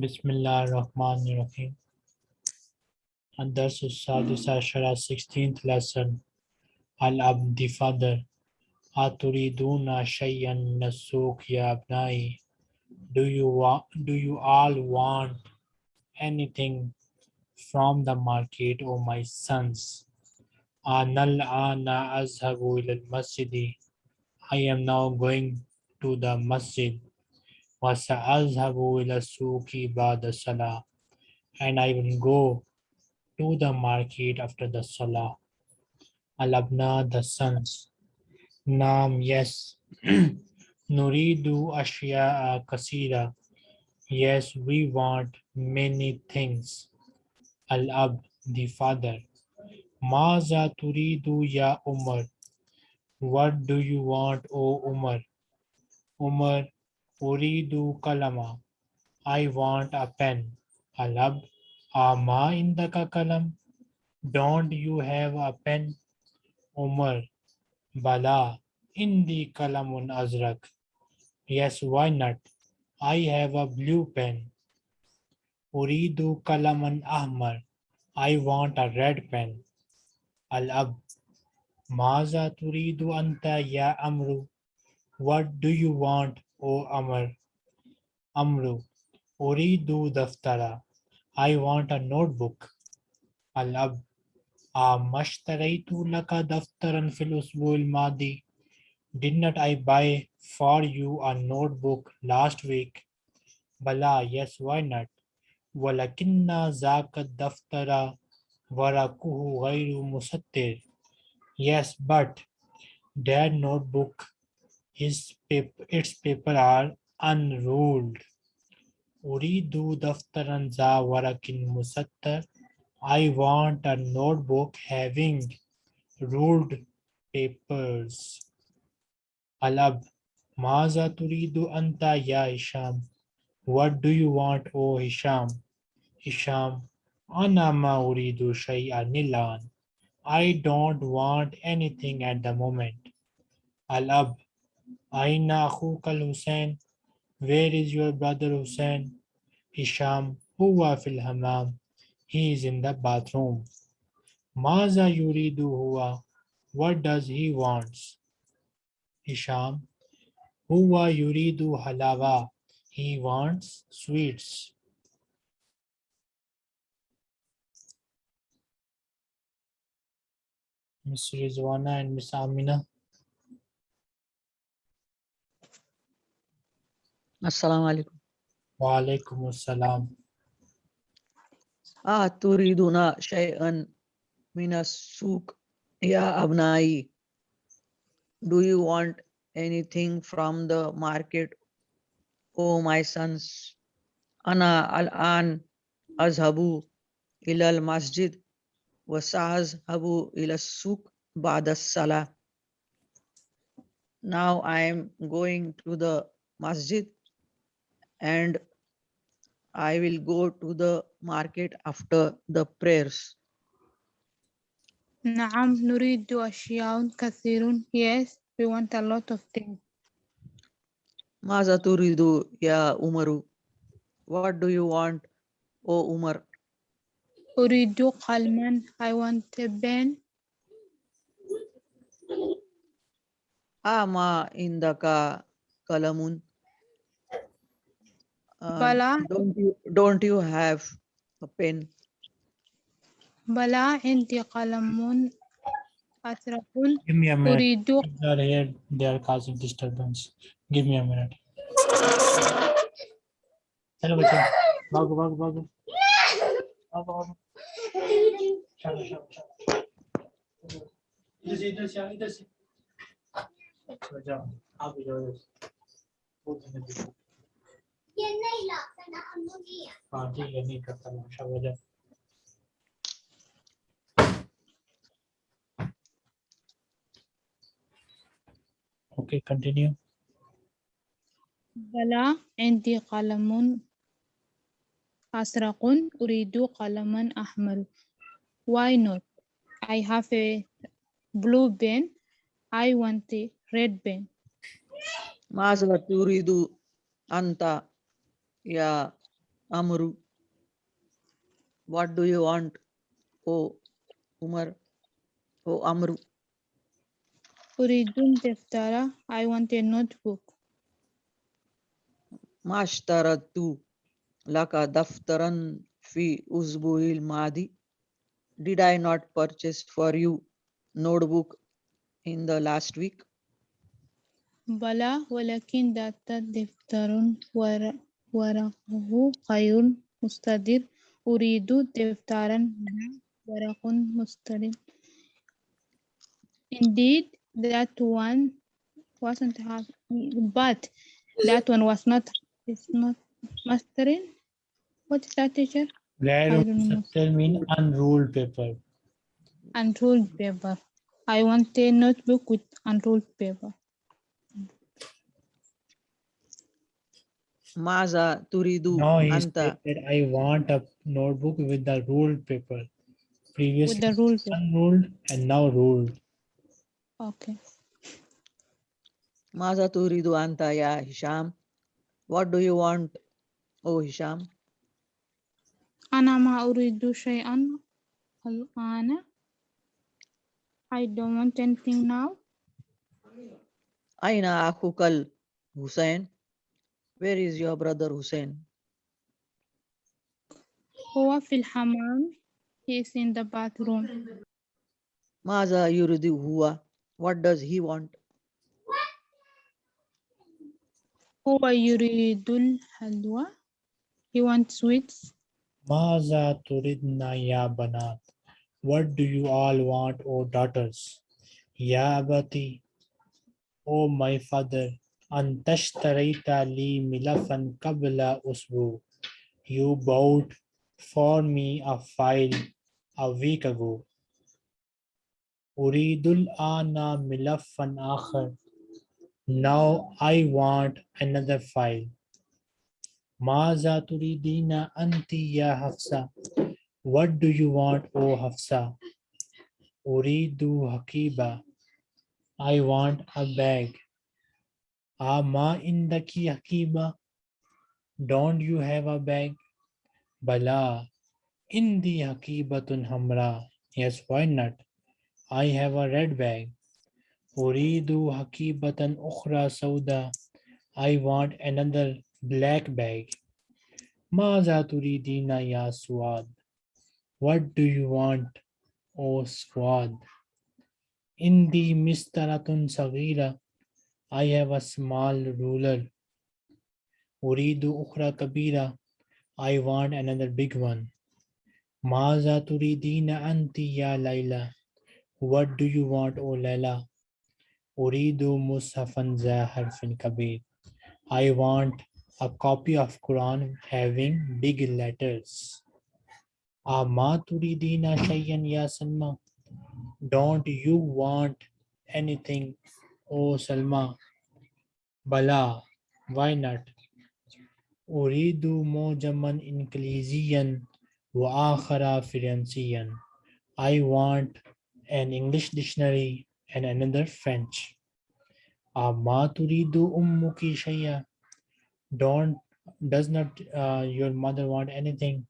Bismillah Rahman Rahim. And this is Sadis Ashara 16th lesson. Al Abdi Father. Aturiduna Shayan Nasuk abnai. Do you want do you all want anything from the market, O my sons? Anal Ana Azhabu al Masjidi. I am now going to the masjid. وسأذهب إلى السوق بعد الصلاة and I will go to the market after the salah. Al-Abna, the sons. Naam, yes. Nuridu ashya'a kasira. Yes, we want many things. Al-Ab, the father. Maza turidu ya Umar. What do you want, O Umar? Umar, uridu kalama. I want a pen. Al-Ab, ama indaka kalam. Don't you have a pen? Umar, bala, indi kalamun azrak. Yes, why not? I have a blue pen. Uridu kalaman ahmar. I want a red pen. Al-Ab, maza turidu anta ya amru. What do you want, O Amr? Amru, uridu daftara. I want a notebook. Al-Ab, Amashtaraitu laka daftaran fil usbu'il madi. Did not I buy for you a notebook last week? Bala, yes, why not? Walakinna zaka daftara warakuhu ghayru musattir. Yes, but that notebook, his paper, its paper are unruled. Uridu daftaran za warakin musattar. I want a notebook having ruled papers. Alab, Maza turidu anta ya Hisham. What do you want, O Hisham? Hisham, Ana ma uridu shay'an nilan. I don't want anything at the moment. Al-Ab, Aina akhukal Hussein. Where is your brother Hussein? Hisham, huwa fil hamam. He is in the bathroom. Maza yuridu huwa. What does he wants? Hisham, huwa yuridu halawa. He wants sweets. Miss Rizwana and Miss Amina. السلام عليكم Wa alaikum assalam. أتريدون شيئا من السوق يا أبنائي Do you want anything from the market, O my sons? أنا الآن أذهب إلى المسجد وسأذهب إلى السوق بعد الصلاة Now I am going to the masjid and I will go to the market after the prayers. نعم نريد أشياء كثير yes we want a lot of things ماذا تريد يا عمر? What do you want, O Umar? أريد قلما I want a pen أما عندك قلم? Bala. Don't you, don't you have a pen? Bala inti qalamun asrafun. Give me a minute. They are here. They are causing disturbance. Give me a minute. Hello, bachcha. Bago, bago, bago. Bago, bago. Chalo, chalo, chalo. इधर से इधर से इधर ये नहीं लाता ना हम लोग ये हाँ ठीक है नहीं करता मैं शाबाश जाओ Okay, continue. بلى عندي قلم أزرق أريد قلما أحمر why not I have a blue pen I want a red pen ماذا تريد أنت يا Amru. What do you want? O Umar. O Amru. أريد الدفتر I want a notebook ما اشتريت لك دفترا في أسبوع الماضي Did I not purchase for you notebook in the last week? بلى ولكن ذات دفتر ور- ورقه غير مستدير أريد دفترا مع ورق مستدير Indeed, that one wasn't happy, but that one was not, it's not mastering. What is that, teacher? غير I don't know. مستطر mean unruled paper. Unruled paper. I want a notebook with unruled paper. ماذا تريد Now he أنت said that I want a notebook with the ruled paper. With Previously the ruled paper. unruled and now ruled. Okay. ماذا تريد أنت يا هشام What do you want O هشام أنا ما أريد شيئا الآن. I don't want anything now. أين أخوك الحسين Where is your brother Hussein هو في الحمام. He is in the bathroom. ماذا يريد هو What does he want هو يريد الحلوى. He wants sweets. ماذا تريدنا يا بنات? What do you all want, O daughters? يا أبتي O my father أنت اشتريت لي ملفا قبل أسبوع You bought for me a file a week ago أريد الآن ملفا آخر Now I want another file ماذا تريدين أنت يا حفصة What do you want O حفصة أريد حقيبة I want a bag Ama indaki akiba? Don't you have a bag? Bala, the akibatun hamra. Yes, why not? I have a red bag. Uridu hakibatan ukhra sauda. I want another black bag. Maza turidina ya Suad. What do you want, O oh Suad? Indi mistaratun sagira. I have a small ruler. Uridu ukhra kabira. I want another big one. Maza turidina anti ya Laila. What do you want, O Laila? Uridu musafan zaharfin kabir. I want a copy of Quran having big letters. Ama turidina shayyan ya Salma. Don't you want anything O Salma بلى Why not أريد موجما إنجليزيا وآخر فرنسيا I want an English dictionary and another French أما تريد أمك شيئا Don't does not uh, your mother want anything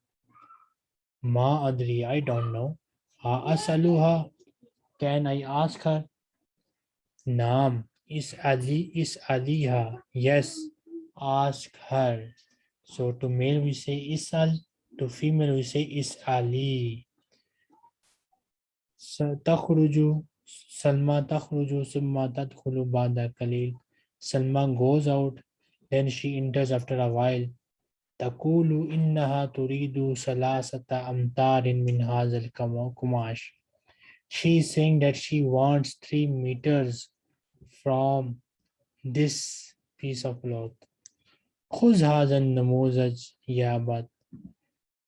ما أدري I don't know أسألها Can I ask her Naam, is Ali, is Aliha? Yes, ask her. So to male we say Isal, to female we say Is Ali. Takhruju, Salma takhruju, summa tadkhulu ba'da kalil. Salma goes out, then she enters after a while. Takulu innaha turidu salasata amtarin min hazal kumash. She is saying that she wants three meters from this piece of cloth. Khuz hazan namuzaj yabat.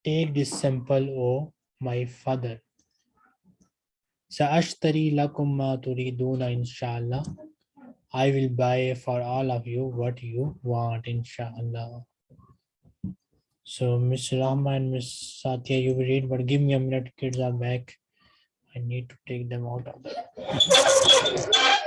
Take this sample, O my father. Sa'ashtari lakum ma turiduna inshallah. I will buy for all of you what you want inshallah. So Miss Rama and Miss Satya, you will read, but give me a minute, kids are back. I need to take them out of the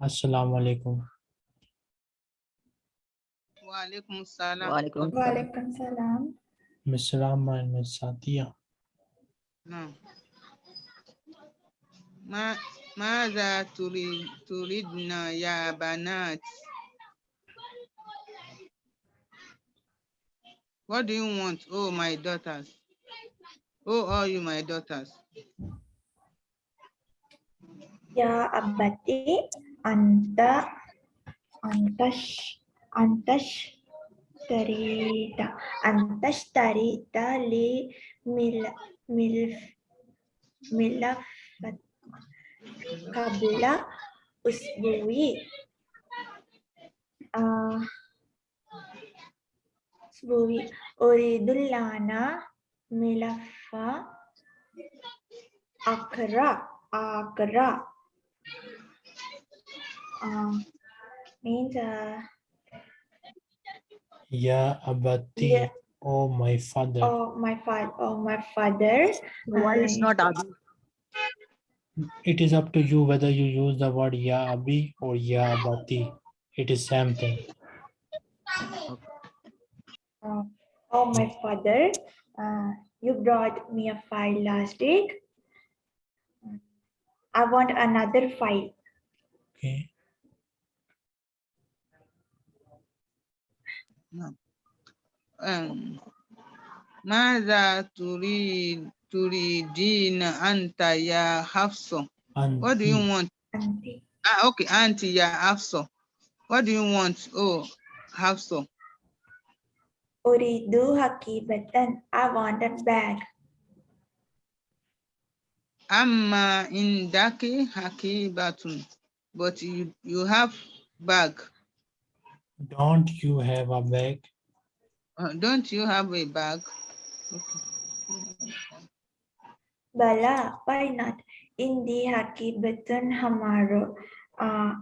alaikum. Walaikum salam. Walaikum salam. Walaikum salam. Miss Rama and Miss Satia. نعم ما ماذا تريد تريدن يا بنات What do you want, oh my daughters? Oh, all you my daughters. Ya abati Anta antash antash tarita antash tarita li mil mil milafat kabla usbuwi. Uh, usbuwi uridulana milafa akra akra uh, means uh, Ya abati, Yeah. oh my father. oh my father oh my father Why it's I- not Abi? It is up to you whether you use the word ya abi or ya abati. It is same thing. uh, oh my father uh, you brought me a file last week I want another file Okay. ماذا تريد تريدين أنت يا حفصة? What do you Anti. want? Auntie. Ah, okay, Auntie ya Hafsa. What do you want? Oh, Hafsa. Uridu hakibatan I want a bag Amma indaki hakibatun. But you, you have bag. Don't you have a bag? Uh, don't you have a bag? Okay. Bala why not Indi hakibatun hamaro uh,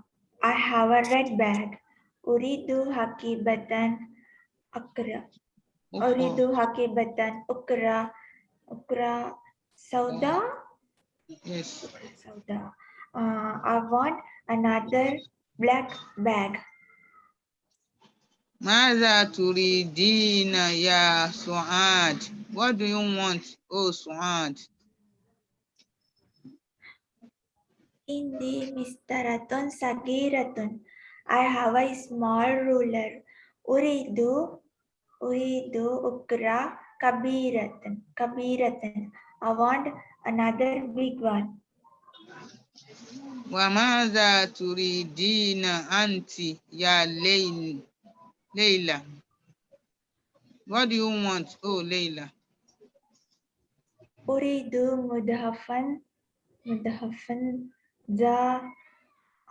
I have a red bag Uridu hakibatan akra Uridu hakibatan ukra ukra sauda yes. sauda uh, I want another black bag Maza turidina ya Suad? What do you want, oh Suad? Indi mistaratun sagiratun. I have a small ruler. Uridu, uridu ukra kabiratan, kabiratan. I want another big one. Wa maza turidina anti ya Layli? Leila. What do you want? Oh, Leila. Uridu mudhafan mudhafan za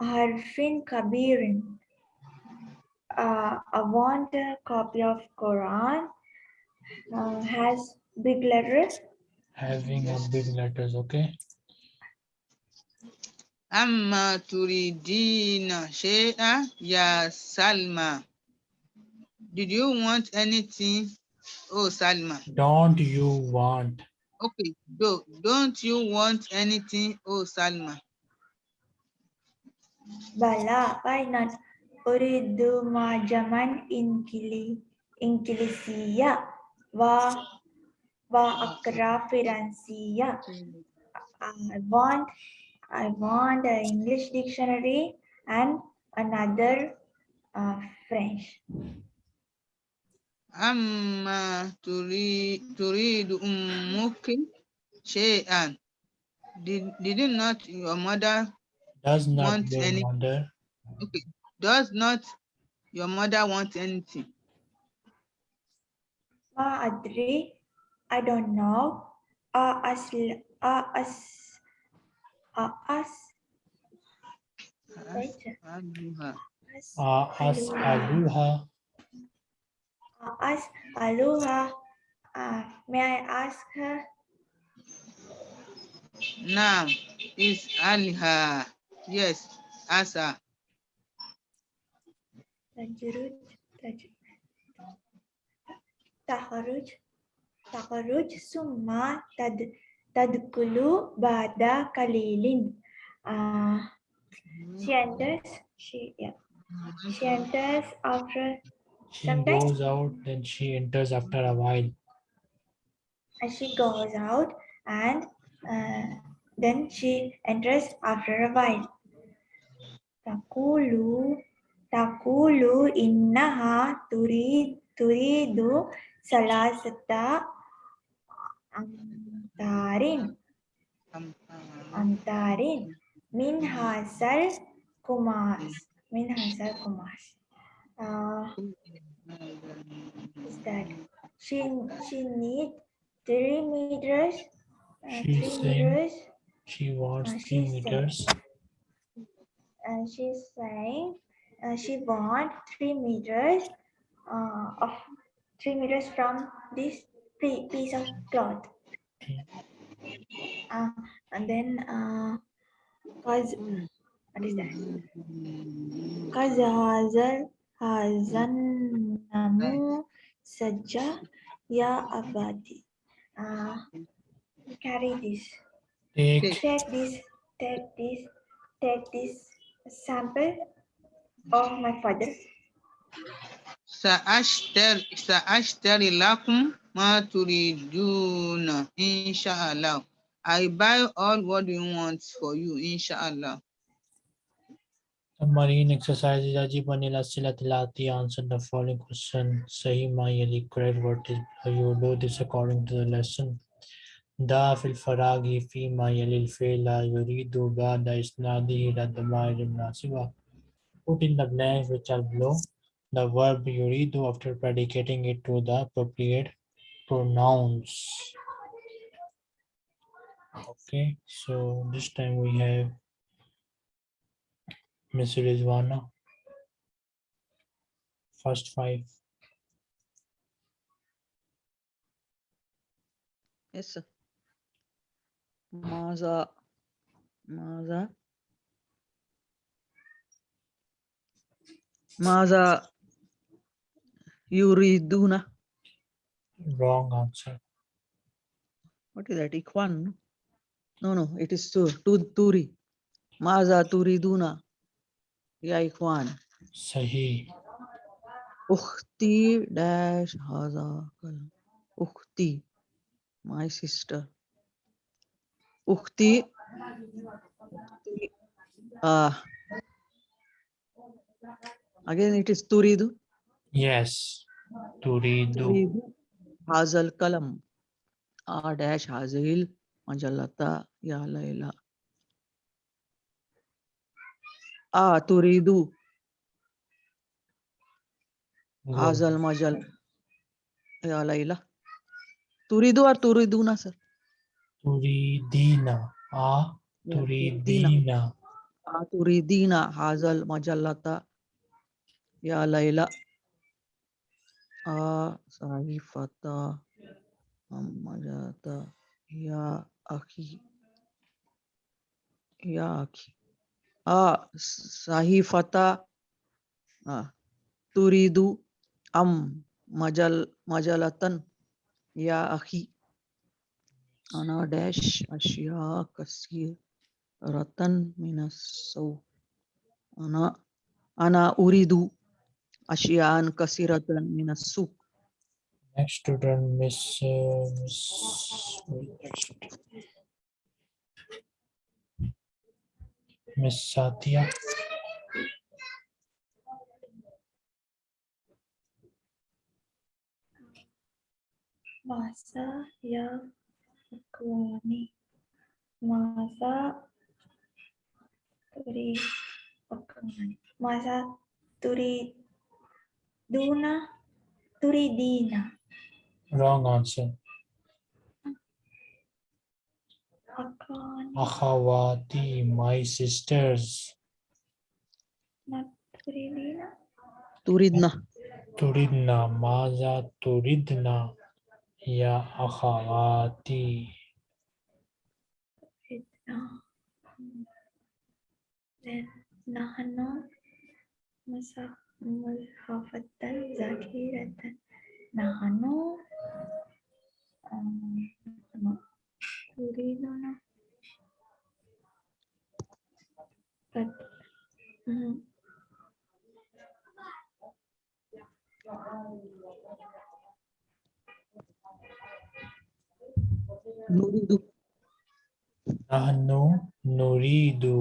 harfin kabirin. Uh, I want a copy of Quran. Uh, has big letters. Having a big letters, okay. Amma turidina shea ya Salma. Did you want anything? Oh, Salma. Don't you want? Okay, do, don't you want anything? Oh, Salma. Bala, why not? Uridu majaman inkili inkilisiya wa wa akra firansiya. I want I want an English dictionary and another uh, French amma turid, turid ummuki shay'an. Did, did not your mother does not want any, okay. Does not your mother want anything? Ma Adri, I don't know. Ah as, uh, as, uh, as, as, as, as, as, As Aloha. Uh, may I ask her? Now is Aliha. Yes, Asa. Tajiruj, taharuj, taharuj summa tad, tadkulu bada kalilin. Uh, she enters, she, yeah. she enters after She Sometimes, goes out, then she enters after a while. She goes out and uh, then she enters after a while. Takulu, takulu innaha turid, turidu salasata antarin. Antarin. Min hasal kumas. Min hasal kumas. Uh, is that she she need three meters? Uh, three meters? She wants Uh, three meters. and she's saying uh, she want three meters uh, of three meters from this piece of cloth. Uh, and then uh, cause what is that? Cause hazal hazanamu sajja ya abadi uh, carry this Take take this take this take this sample of my father سأشتري سأشتري لكم ما تريدون إن شاء الله. I buy all what you want for you, inshallah. marine exercises. Ajib Anila Silatilati answered the following question. Sahi Mayali, correct what is. You do this according to the lesson. Da fil faragi fi mayalil fela yuridu ba'da isnadihi ila damair nasiba. Put in the blanks which are below the verb yuridu after predicating it to the appropriate pronouns. Okay, so this time we have Miss Rizwana. First five. Yes, sir. Maza. Maza. Maza. Yuriduna. Wrong answer. What is that? Ikwan? No, no, it is tu, tu, turi. Maza turiduna. या इखवान सही उख्ती dash हाजा कलम उख्ती my sister उख्ती again it is turidu yes turidu hazal kalam a dash hazil majallata ya laila آ تريد هذا. المجل يا ليلى. تريد or تريدون sir Turidina. Ah. Yeah, Turidina. آ تريدين. هذا المجلة يا ليلى. آ صحيفة مجلة يا أخي. يا أخي. sahifata turidu am majal majalatan ya akhi ana dash ashya kasir ratan minas saw ana ana uridu ashyan kasiratan minas suq next student miss, uh, miss Miss Satya. masa ya akwani masa turi akwani masa turi duna turi dina Wrong answer. Akhawati, my sisters. Not Turidina. Turidna. Turidna, Maza Turidna, Ya Akhawati. Nahano. Nahano Muzhafatan Zakiratan. Nahano. Um, turiduna but mm, nuridu. Nahnu nuridu.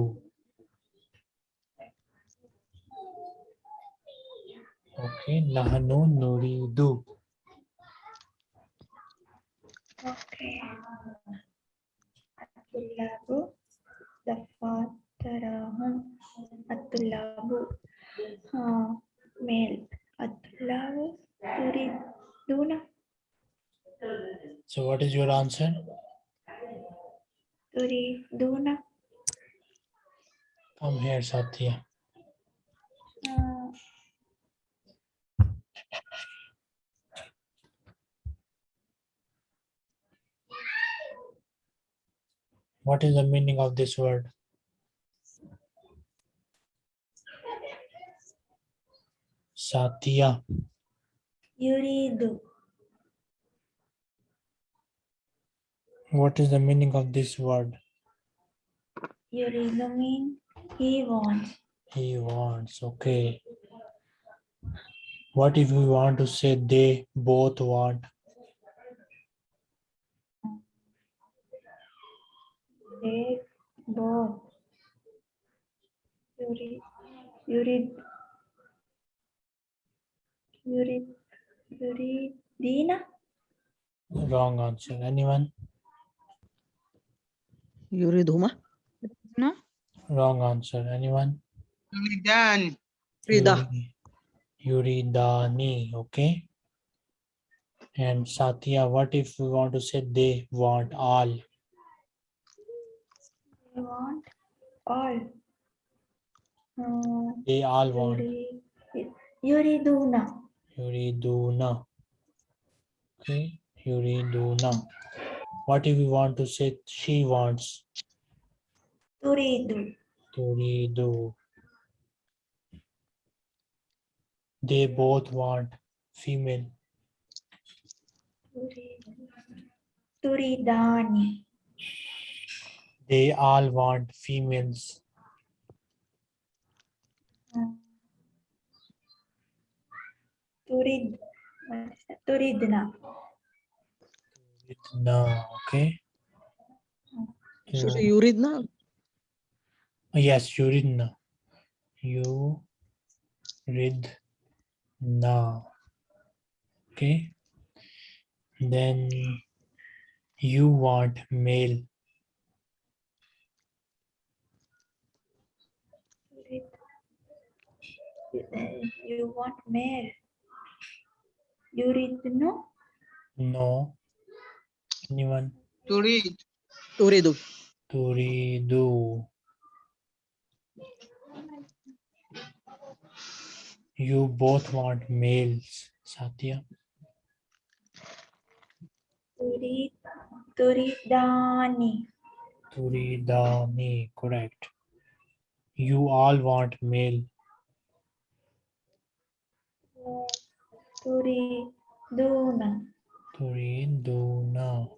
Okay nahnu nuridu okay at-tullabu dafatarahum at-tullabu uh, male at-tullabu turiduna so what is your answer? turiduna come here satya uh, what is the meaning of this word? Satya. Yuridu. What is the meaning of this word? Yuridu mean he wants. He wants okay. What if we want to say they both want they both yurid yurid yurid yuridina wrong answer. Anyone? Yuridhuma No? wrong answer. Anyone? Yuridan. rida Yuri- yuridani okay. And satya what if we want to say they want all? They want all. Uh, they all want. Yuri- yuriduna yuriduna. Okay. Yuriduna. What if we want to say she wants? Turidu turidu they both want female. Turidu turidani. They all want females turid what is that? turidna no okay so You- yuridna Yes, Yuridna. You read now. Okay. Then you want male. turid Uh, you want male read No. No. Anyone? Turid. turidu Turidu. You both want males, Satya. turid turidani Turidani, correct. You all want male. Turiduna Turiduna.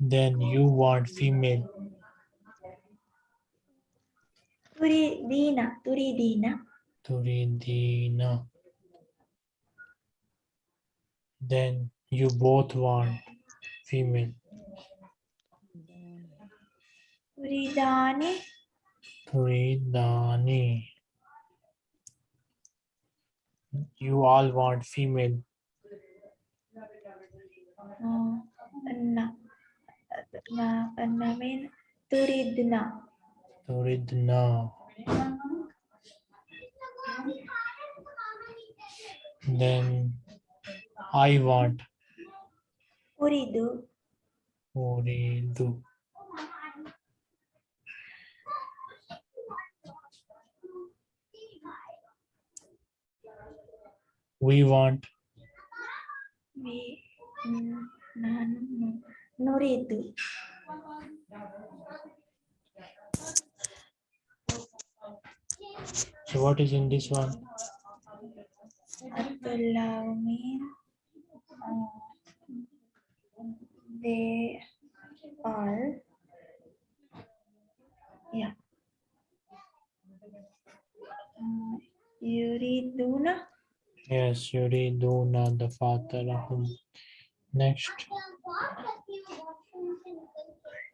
Then you want female. turidina turidina Turidina. Then you both want female. turidani Turidani. You all want female. anna na anna mean turidna Turidna. Then I want uridu Uridu. We want We mm, nahnu nu- nuridu. so what is in this one? At-tullahu mean uh, they are yeah. Uh, yuriduna Yes, yuriduna the fatalahum. Next,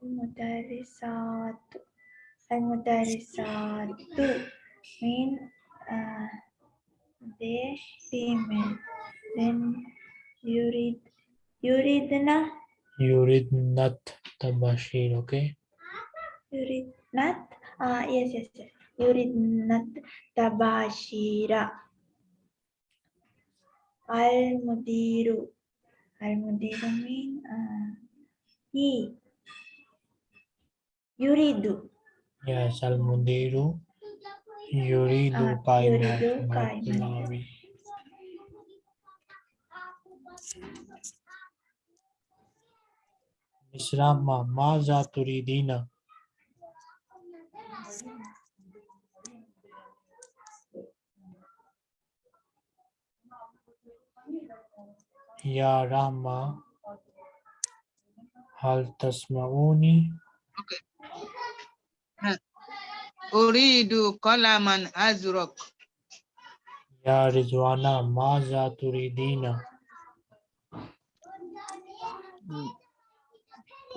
mudarisatu al-mudarisatu mean uh, they female. Then yurid yuridna? Yuridnat the bashir, okay? yuridnat? Uh, yes yes yes. Yuridnat tabashira al-mudiru. Al-mudiru mean uh, he yuridu. Yes, al mudiru yuridu Ah, qaimat yuridu matlawi. Misrama maza turidina. Ya Rahma hal tasma'uni Uridu qalaman azraq. Ya Rizwana maza turidina.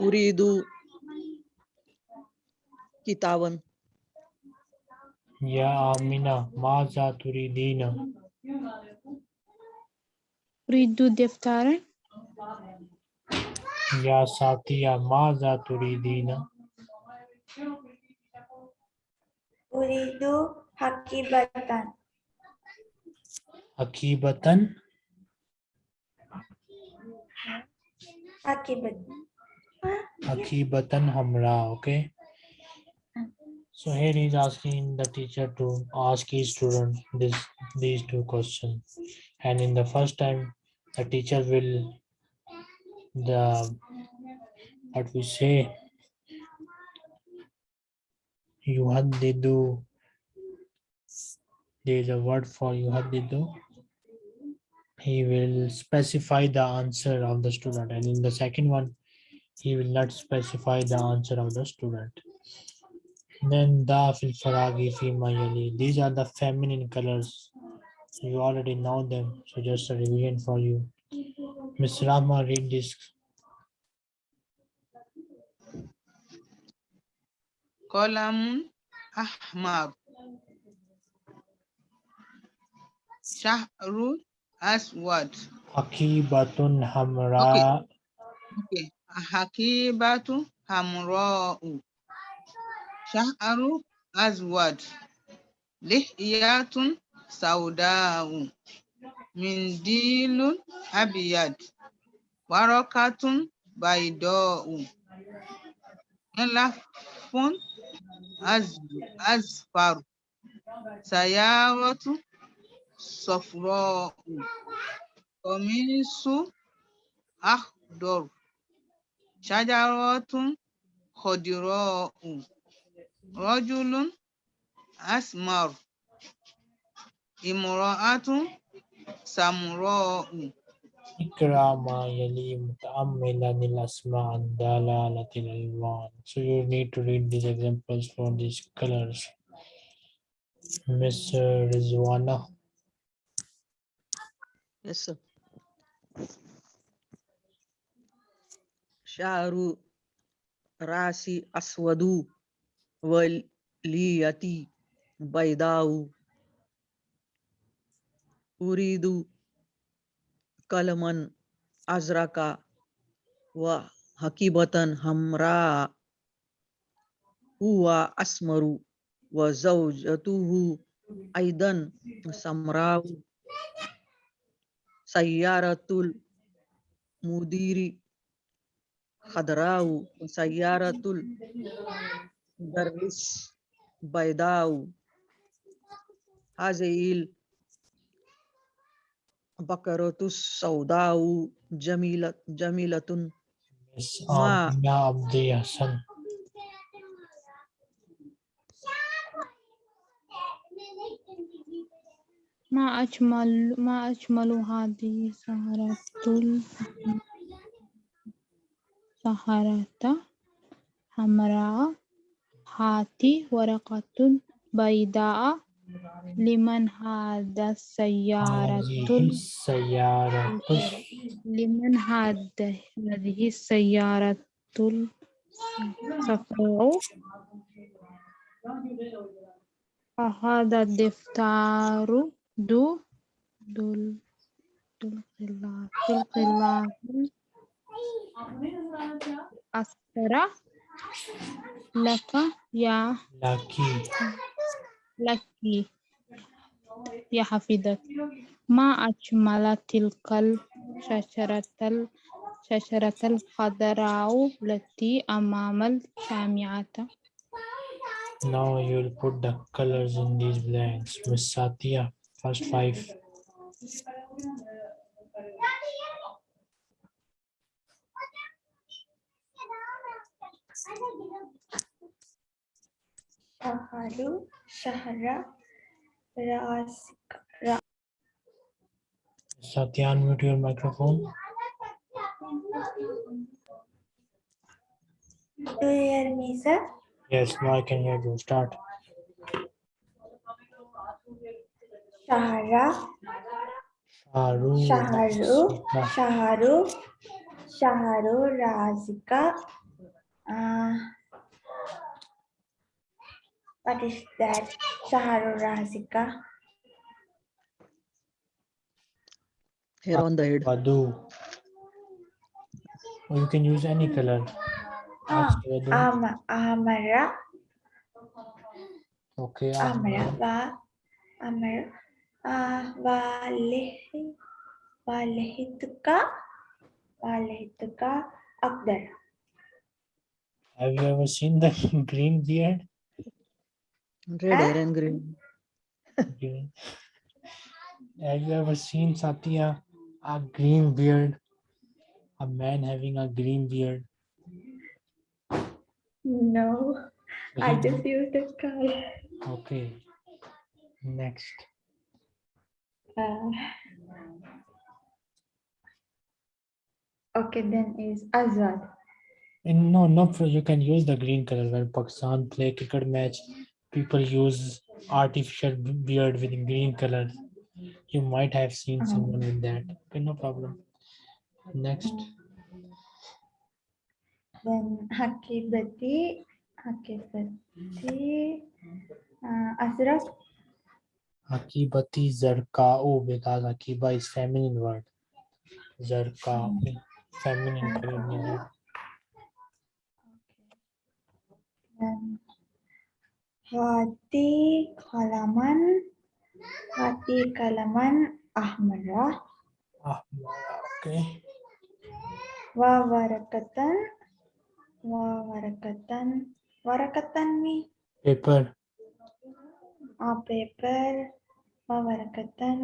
Uridu kitawan. Ya Amina maza turidina أريد دفترا Ya Satya maza turidina uridu hakibatan Akibatan akibat Akibatan Hamra, okay? So here he's asking the teacher to ask his student this these two questions. And in the first time, the teacher will the what we say yuhaddidu there is a word for yuhaddidu he will specify the answer of the student and in the second one he will not specify the answer of the student. Then da fil faragi fi mayali. These are the feminine colors. You already know them, so just a revision for you. Miss Rama, read this. Qalamun ahmar. Shahru aswad. Akibatun hamra. Okay. Hakibatu hamra'u. Shahru aswad. Lihyatun سوداء منديل أبيض ورقة بيضاء ملف أزفر سيارة صفراء قميص أخضر شجرة خضراء رجل أسمر asmar. Imra'atun samra'u. Ikra ma yali muta'ammilan il asma an dalalatil alwan. So you need to read these examples for these colors. Miss Rizwana. Yes, sir. Sharu rasi aswadu waliyati baydau uridu kalaman azraka wa hakibatan hamra huwa asmaru wa zawjatuhu aidan samrau sayyaratul mudiri khadrau sayyaratul mudarris بقرة السوداء جميلة جميلة. ما ما أجمل ما أجمل هذه سهرة سهرة حمراء هاتي ورقة بيضاء. لمن هذا السيارة؟ السيارة. لمن هذا هذه السيارة؟ الصفراء هذا الدفتر. دو. دول. دول خلاف أسرع. لك. يا. لكي لك يا حفيدك ما أجمل تلك الشجرة الشجرة الخضراء التي أمام الجامعة Now you'll put the colors in these blanks. Miss Satya, first five. Shaharu, Shahara, Rasika, Ra, Satya, unmute your microphone. Do you hear me, sir? Yes, now I can hear you. Start. Shahara, Sharu. Shaharu, Shaharu, Shaharu, Razika. Uh, what is that? Shaharu Razika. Hair on the head. Vadu. Or you can use any color. Ah, Ask Vadu. Ama, Amara, Okay. Amara, Ahmad. Va, Amara, uh, Valehi, Valehituka, Valehituka, Akdar. Have you ever seen the green beard? Red hair and green. Green. Have you ever seen Satya a green beard? A man having a green beard. No, I just used the color. Okay. Next. Uh, okay, then is Azad. And no, no, pro- you can use the green color when Pakistan play cricket match. People use artificial beard with green color. You might have seen Uh-huh. someone with that. Okay, no problem. Next, Then Hakibati, Hakibati, uh, Asraf, Akibati Zarkao because Akiba is feminine word. Zarkao, feminine color. meaning. then Hati Kalaman, Hati Kalaman Ahmara, Ah, okay. Wa Warakatan, Wa Warakatan, Warakatan me, Paper. a paper, Wa Warakatan,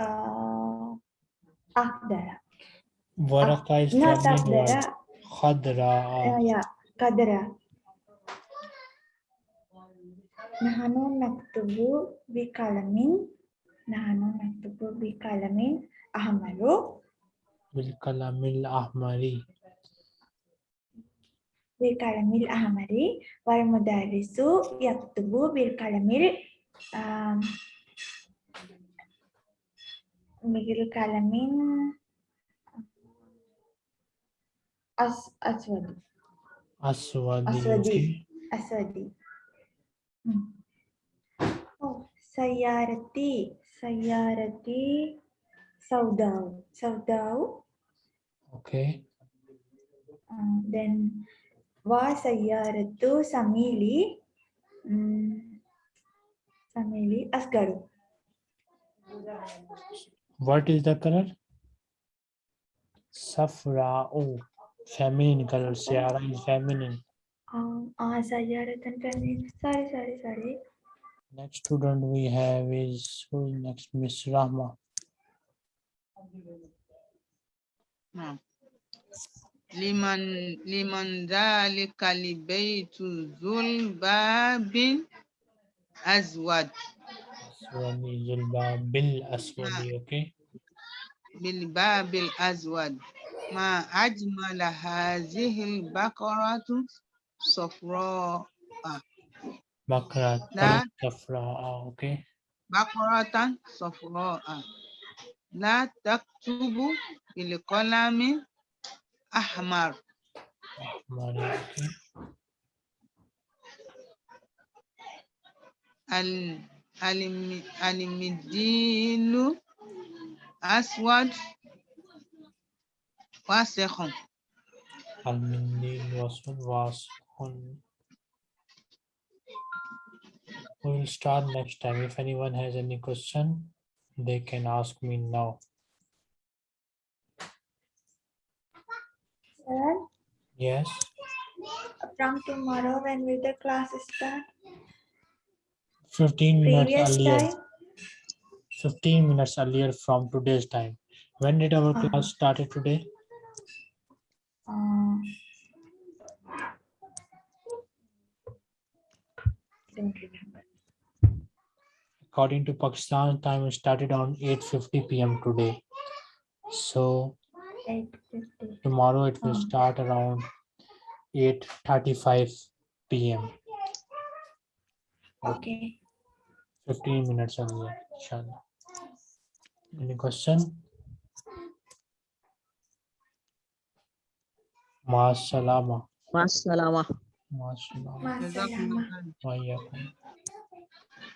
uh, Akdara. Waraka is Not word. Akdara, Khadra. uh, yeah, Kadra. Nahanu naktubu bi kalamin, Nahanu naktubu bi kalamin, Ahmaru, Bilkalamil Ahmari. bi kalamil ahmari, wal mudarisu yaktubu bil kalamil, um, bil kalamin, as, aswadi. Aswadi. Aswadi. okay. Aswadi. Oh, sayarati, sayarati, saudau, saudau. Okay. Uh, then wa sayaratu samili, mm, samili asgaru. What is the color? Safra. Oh, feminine color. Sierra is feminine. Um, uh, sayaratan feminine. Sorry, sorry, sorry. Next student we have is who is next? Miss Rahma. نعم لمن لمن ذلك البيت ذو الباب أزود Aswadi Zulba Bil Aswadi. Okay. بالباب الأزود ما أجمل هذه البقرة صفراء Bakra لا. Safra. Okay. بقرة صفراء لا تكتب بالقلم أحمر Mari, Okay. ال- الم- المدين أسود واسخ Al-Mindil Wasful was on. We will start next time. If anyone has any question, they can ask me now. Sir, Yes. from tomorrow, when will the class start? 15 minutes Previous earlier. time? 15 minutes earlier from today's time. When did our Uh-huh. class started today? Uh, Don't. According to Pakistan time, it started on 8:50 p.m. today. So Eight fifty. tomorrow it will Uh. start around 8:35 p.m. Okay. 15 minutes earlier, inshallah. Any question? Ma salama. Masalama. Ma salama.